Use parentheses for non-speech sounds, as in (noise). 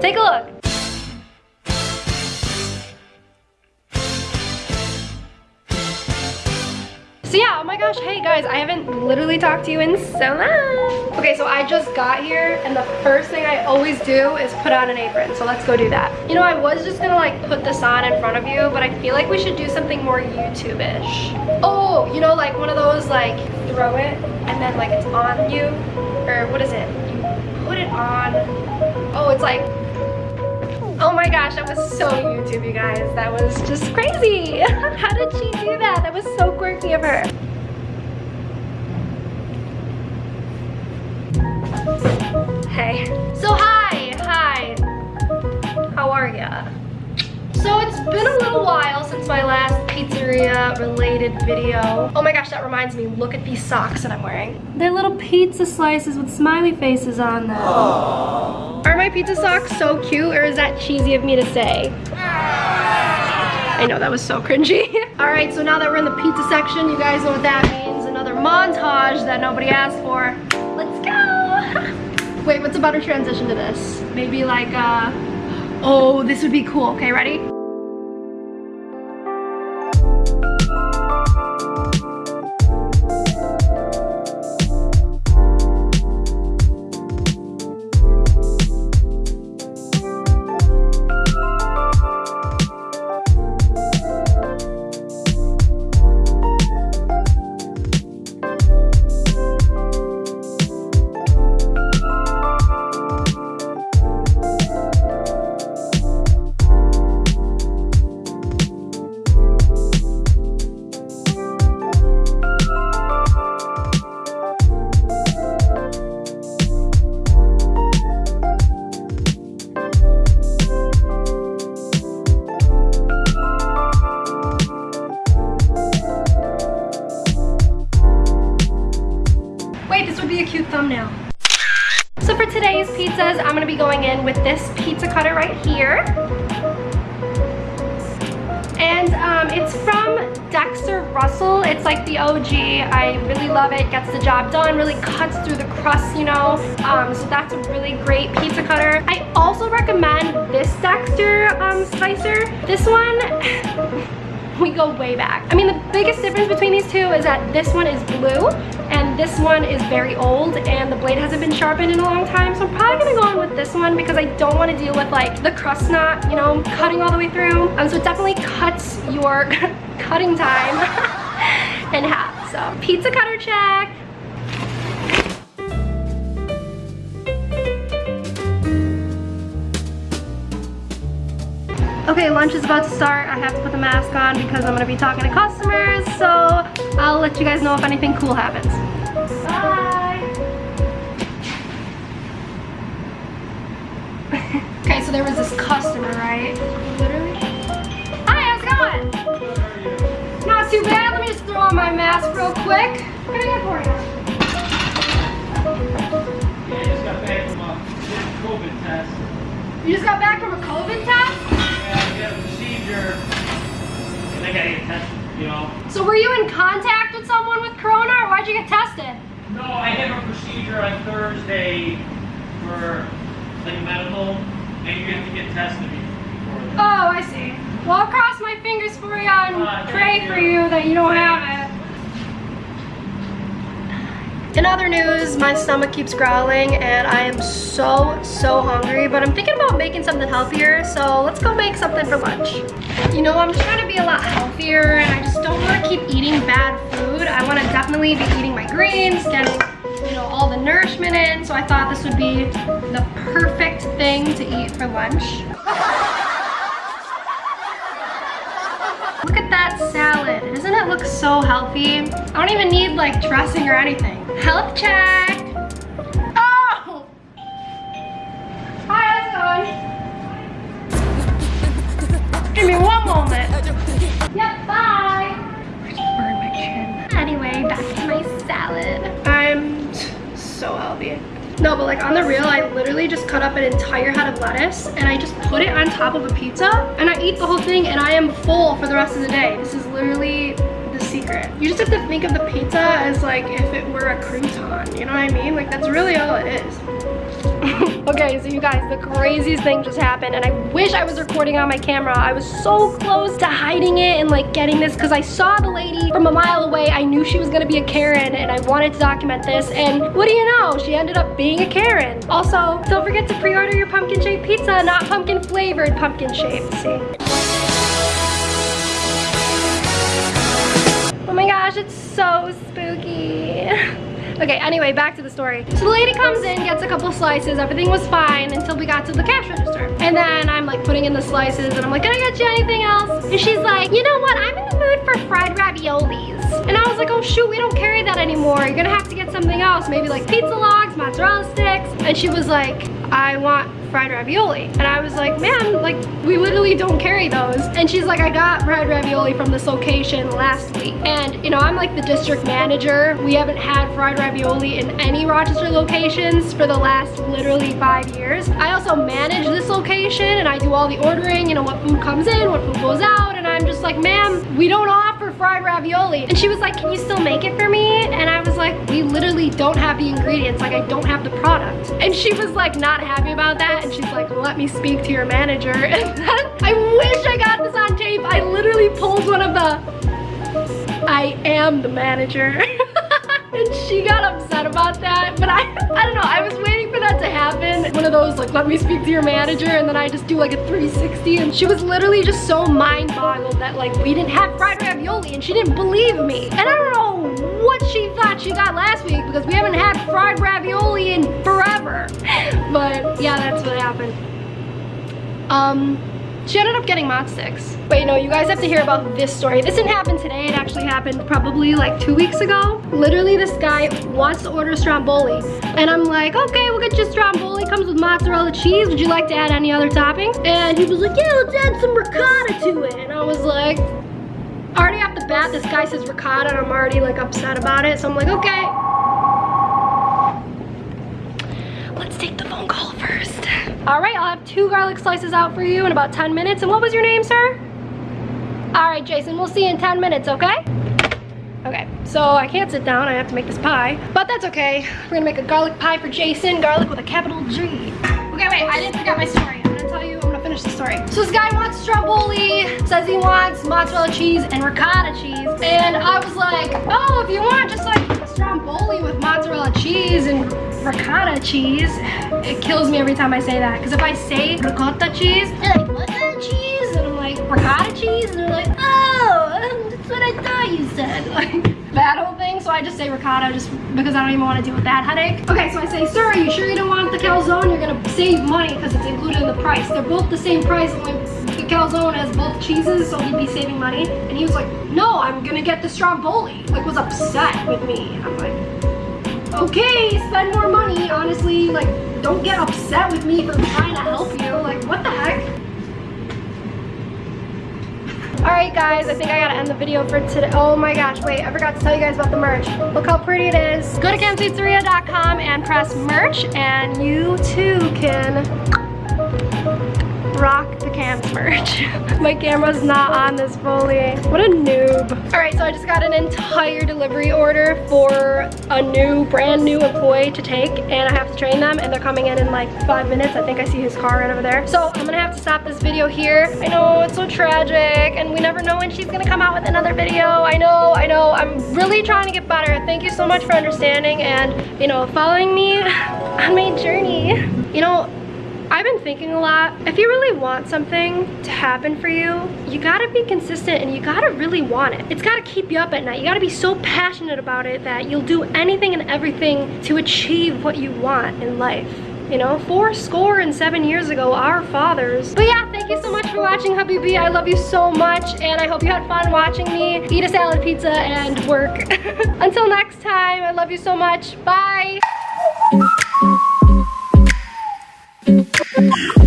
Take a look. So yeah, oh my gosh, hey guys, I haven't literally talked to you in so long. Okay, so I just got here and the first thing I always do is put on an apron. So let's go do that. You know, I was just gonna like put this on in front of you, but I feel like we should do something more YouTube-ish. Oh, you know, like one of those like throw it and then like it's on you, or what is it? You put it on, it's like Oh my gosh, that was so YouTube, you guys. That was just crazy. (laughs) How did she do that? That was so quirky of her. Hey. So hi, hi. How are ya? So it's been a little while pizzeria related video. Oh my gosh, that reminds me, look at these socks that I'm wearing. They're little pizza slices with smiley faces on them. Aww. Are my pizza socks so cute or is that cheesy of me to say? I know, that was so cringy. (laughs) All right, so now that we're in the pizza section, you guys know what that means. Another montage that nobody asked for. Let's go. (laughs) Wait, what's a better transition to this? Maybe like, uh, Oh, this would be cool. Okay, ready? So for today's pizzas, I'm gonna be going in with this pizza cutter right here. And um, it's from Dexter Russell. It's like the OG. I really love it. Gets the job done. Really cuts through the crust, you know. Um, so that's a really great pizza cutter. I also recommend this Dexter um, slicer. This one, (laughs) we go way back. I mean, the biggest difference between these two is that this one is blue this one is very old and the blade hasn't been sharpened in a long time. So I'm probably gonna go on with this one because I don't wanna deal with like the crust not, you know, cutting all the way through. Um, so it definitely cuts your (laughs) cutting time (laughs) in half. So pizza cutter check. Okay, lunch is about to start. I have to put the mask on because I'm gonna be talking to customers, so I'll let you guys know if anything cool happens. So there was this customer, right? Literally. Hi, how's it going? Not too bad. Let me just throw on my mask real quick. What can I get for you? Yeah, I just got back from a COVID test. You just got back from a COVID test? get a procedure and they gotta get tested, you know. So were you in contact with someone with corona or why'd you get tested? No, I have a procedure on Thursday for like medical and you have to get tested before Oh, I see. Well, I'll cross my fingers for you and uh, pray for you that you don't have it. In other news, my stomach keeps growling and I am so, so hungry, but I'm thinking about making something healthier, so let's go make something for lunch. You know, I'm trying to be a lot healthier and I just don't want to keep eating bad food. I want to definitely be eating my greens, getting, nourishment in, so I thought this would be the perfect thing to eat for lunch. Look at that salad. Doesn't it look so healthy? I don't even need like dressing or anything. Health check. So healthy. No, but like on the real, I literally just cut up an entire head of lettuce and I just put it on top of a pizza and I eat the whole thing and I am full for the rest of the day. This is literally the secret. You just have to think of the pizza as like if it were a crouton, you know what I mean? Like that's really all it is. (laughs) okay, so you guys, the craziest thing just happened and I wish I was recording on my camera. I was so close to hiding it and like getting this because I saw the lady from a mile away. I knew she was gonna be a Karen and I wanted to document this and what do you know? She ended up being a Karen. Also, don't forget to pre-order your pumpkin shaped pizza, not pumpkin flavored, pumpkin shaped, see? Oh my gosh, it's so spooky. (laughs) Okay, anyway, back to the story. So the lady comes in, gets a couple slices, everything was fine until we got to the cash register. And then I'm like putting in the slices and I'm like, can I get you anything else? And she's like, you know what, I'm in the mood for fried raviolis. And I was like, oh shoot, we don't carry that anymore. You're gonna have to get something else, maybe like pizza logs, mozzarella sticks. And she was like, I want fried ravioli. And I was like, man, like we literally don't carry those. And she's like, I got fried ravioli from this location last week. And you know, I'm like the district manager. We haven't had fried ravioli in any Rochester locations for the last literally five years. I also manage this location and I do all the ordering, you know, what food comes in, what food goes out. And I'm just like, ma'am, we don't offer fried ravioli. And she was like, can you still make it for me? And I was like, we literally don't have the ingredients. Like I don't have the product. And she was like not happy about that and she's like, let me speak to your manager. (laughs) I wish I got this on tape. I literally pulled one of the, I am the manager. (laughs) and she got upset about that. But I, I don't know, I was waiting for that to happen. One of those like, let me speak to your manager. And then I just do like a 360. And she was literally just so mind boggled that like we didn't have fried ravioli and she didn't believe me. And I don't know what she thought she got last week because we haven't had fried ravioli in forever. (laughs) But yeah, that's what happened. Um, she ended up getting mod sticks. Wait, no, you guys have to hear about this story. This didn't happen today. It actually happened probably like two weeks ago. Literally, this guy wants to order stromboli. And I'm like, okay, we'll get you stromboli. Comes with mozzarella cheese. Would you like to add any other toppings? And he was like, yeah, let's add some ricotta to it. And I was like, already off the bat, this guy says ricotta and I'm already like upset about it. So I'm like, okay. Let's take the phone call first. All right, I'll have two garlic slices out for you in about 10 minutes. And what was your name, sir? All right, Jason, we'll see you in 10 minutes, okay? Okay, so I can't sit down, I have to make this pie, but that's okay. We're gonna make a garlic pie for Jason, garlic with a capital G. Okay, wait, I didn't forget my story. I'm gonna tell you, I'm gonna finish the story. So this guy wants stromboli, says he wants mozzarella cheese and ricotta cheese, and I was like, oh, if you want just like stromboli with mozzarella cheese and ricotta cheese, it kills me every time I say that, because if I say ricotta cheese, they're like, what cheese? And I'm like, ricotta cheese? And they're like, oh, um, that's what I thought you said. (laughs) Like, that whole thing, so I just say ricotta just because I don't even want to deal with that headache. Okay, so I say, sir, are you sure you don't want the calzone? You're gonna save money because it's included in the price. They're both the same price, calzone has both cheeses, so he'd be saving money. And he was like, no, I'm gonna get the stromboli. Like, was upset with me. I'm like, okay, spend more money. Honestly, like, don't get upset with me for trying to help you. Like, what the heck? Alright guys, I think I gotta end the video for today. Oh my gosh, wait, I forgot to tell you guys about the merch. Look how pretty it is. Go to kenpizzeria.com and press merch and you too can rock the merch. (laughs) My camera's not on this fully. What a noob. All right, so I just got an entire delivery order for a new, brand new employee to take and I have to train them and they're coming in in like five minutes. I think I see his car right over there. So I'm gonna have to stop this video here. I know it's so tragic and we never know when she's gonna come out with another video. I know, I know, I'm really trying to get better. Thank you so much for understanding and, you know, following me (sighs) on my journey. You know, I've been thinking a lot. If you really want something to happen for you, you gotta be consistent and you gotta really want it. It's gotta keep you up at night. You gotta be so passionate about it that you'll do anything and everything to achieve what you want in life. You know, four score and seven years ago, our fathers. But yeah, thank you so much for watching, Habibi. I love you so much, and I hope you had fun watching me eat a salad pizza and work. (laughs) Until next time, I love you so much. Bye. Yeah.